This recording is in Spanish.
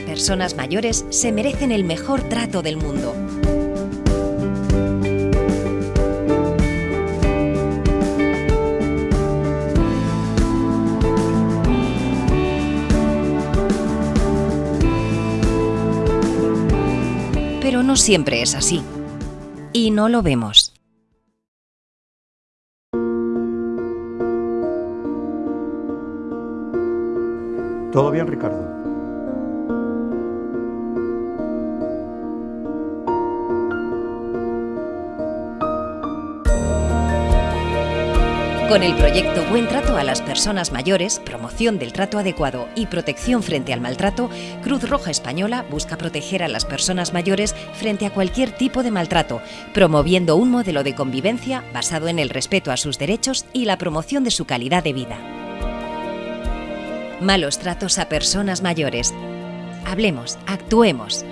personas mayores se merecen el mejor trato del mundo. Pero no siempre es así. Y no lo vemos. ¿Todo bien, Ricardo? Con el proyecto Buen Trato a las Personas Mayores, promoción del trato adecuado y protección frente al maltrato, Cruz Roja Española busca proteger a las personas mayores frente a cualquier tipo de maltrato, promoviendo un modelo de convivencia basado en el respeto a sus derechos y la promoción de su calidad de vida. Malos tratos a personas mayores. Hablemos, actuemos.